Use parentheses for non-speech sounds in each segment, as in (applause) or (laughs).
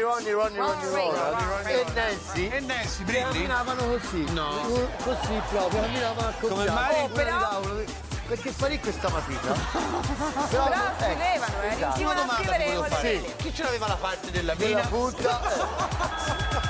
Ronnie, Ronnie, Ronnie, Ronnie, Ronnie. E Nancy? E Nancy, Brilli? Camminavano così. No. Così proprio, camminavano così. Come Mari? Oh, però... Perché fa lì questa matita? (laughs) Però, Però scrivevano, eh, esatto. riuscivano a domanda scrivere. Sì. Chi ce l'aveva la parte della della mina? punta. (laughs)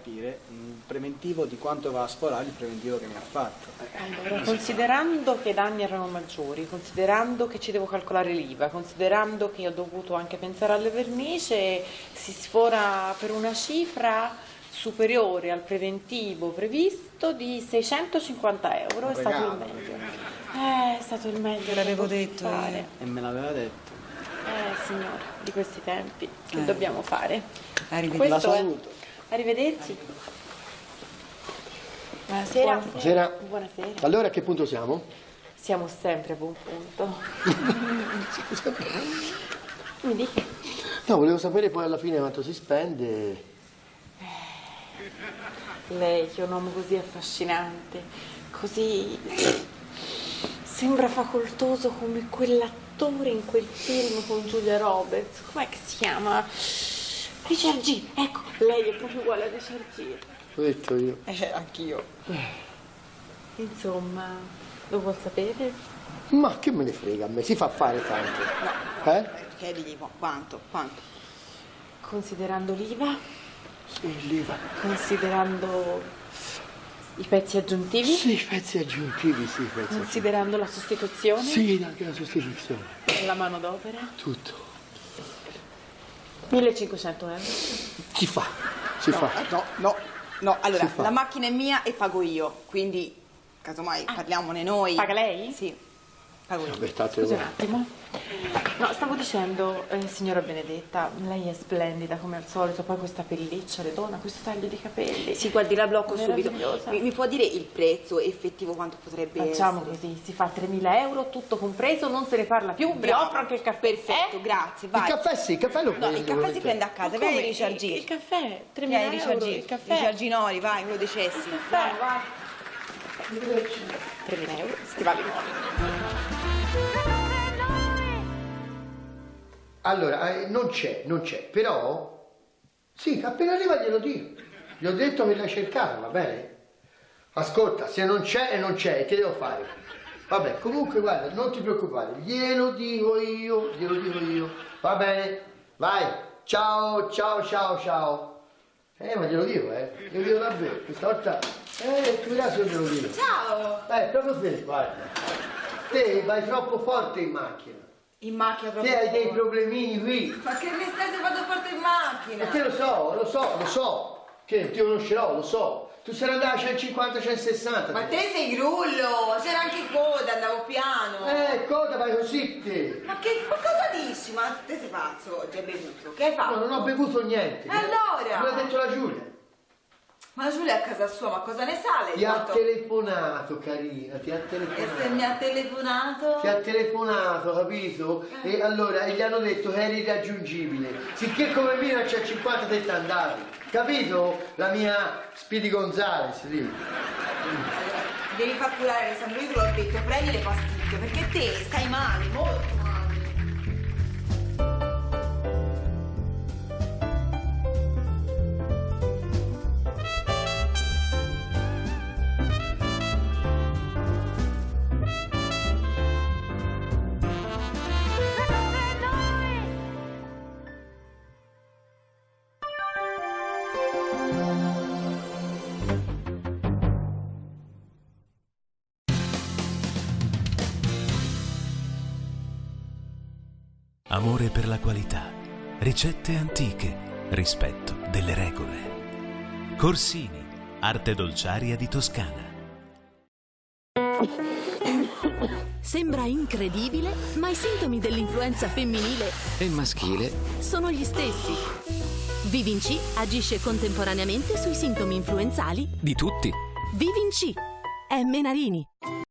capire un preventivo di quanto va a sforare il preventivo che mi ha fatto. Allora, considerando che i danni erano maggiori, considerando che ci devo calcolare l'IVA, considerando che ho dovuto anche pensare alle vernice, si sfora per una cifra superiore al preventivo previsto di 650 euro. È stato il meglio. Eh, è stato il meglio. Te l'avevo detto potevo fare. E me l'aveva detto. Eh, signora, di questi tempi, che Eh. dobbiamo fare? Arrivederci. La Questo è- saluto. Arrivederci. Buonasera. Buonasera. Buonasera. Allora a che punto siamo? Siamo sempre a buon punto. (laughs) Mi dica. No, volevo sapere poi alla fine quanto si spende. Lei che è un uomo così affascinante, così sembra facoltoso come quell'attore in quel film con Giulia Roberts. Com'è che si chiama? Richard G. Ecco, lei è proprio uguale a Richard G. L'ho detto io. Eh, anch'io. Insomma, lo vuol sapere? Ma che me ne frega a me, si fa fare tanto. No, Eh? chiedili qu- quanto, quanto. Considerando l'IVA, Sì, l'IVA. considerando i pezzi aggiuntivi, Sì, i pezzi aggiuntivi, sì, i pezzi aggiuntivi. considerando la sostituzione, Sì, anche la sostituzione. la manodopera, Tutto. 1500 euro. Si fa, si fa. No, no, no. Allora, la macchina è mia e pago io, quindi casomai parliamone noi. Paga lei? Sì, pago io. Scusi un attimo. No, stavo dicendo, eh, signora Benedetta, lei è splendida come al solito, poi questa pelliccia le dona questo taglio di capelli. Sì, guardi, la blocco subito. Mi, mi può dire il prezzo effettivo quanto potrebbe Facciamo essere? così, si fa 3.000 euro, tutto compreso, non se ne parla più, vi offro anche il caffè. Perfetto, Eh? grazie, Il vai. caffè sì, il caffè lo No, prendo. il caffè si prende a casa, vai? Richard G. Il, il caffè, 3.000 Vieni, euro, il caffè. Richard Ginori, vai, quello dei cessi. Vai, vai. 3.000 euro, stivali nuovi. Allora, eh, non c'è, non c'è, però... Sì, appena arriva glielo dico. Gli ho detto che l'hai cercata, va bene? Ascolta, se non c'è e non c'è, che devo fare? Vabbè, comunque guarda, non ti preoccupare, glielo dico io, glielo dico io. Va bene? Vai, ciao, ciao, ciao, ciao. Eh, ma glielo dico, eh, glielo dico davvero, questa volta... Eh, tu vedrai se glielo dico. Ciao! Eh, proprio te, guarda. Te vai troppo forte in macchina. In macchina proprio. Te hai dei problemini qui. Ma che mi stai se vado forte in macchina? Perché lo so, lo so, lo so. Che ti conoscerò, lo so. Tu sei andata a 150, 160. Ma te sei grullo, c'era anche coda, andavo piano. Eh, cosa vai così te? Ma che ma cosa dici? Ma te sei pazzo oggi hai bevuto? Che hai fatto? No, non ho bevuto niente. E allora? Me l'ha detto la Giulia. Ma Giulia è a casa sua, ma cosa ne sale? Ti ha telefonato, carina, ti ha E se mi telefonato. ha telefonato? Ti ha telefonato, capito? E allora e gli hanno detto che eri irraggiungibile. Sicché come Mina c'è 50 te te andavi. Capito? La mia Speedy Gonzales lì. Devi far curare Alessandro, io te l'ho detto, prendi le pasticche, perché te stai male, molto Amore per la qualità, ricette antiche, rispetto delle regole. Corsini, arte dolciaria di Toscana. Sembra incredibile, ma i sintomi dell'influenza femminile E il maschile? sono gli stessi. Vivin C agisce contemporaneamente sui sintomi influenzali Di tutti. Vivin C. È Menarini.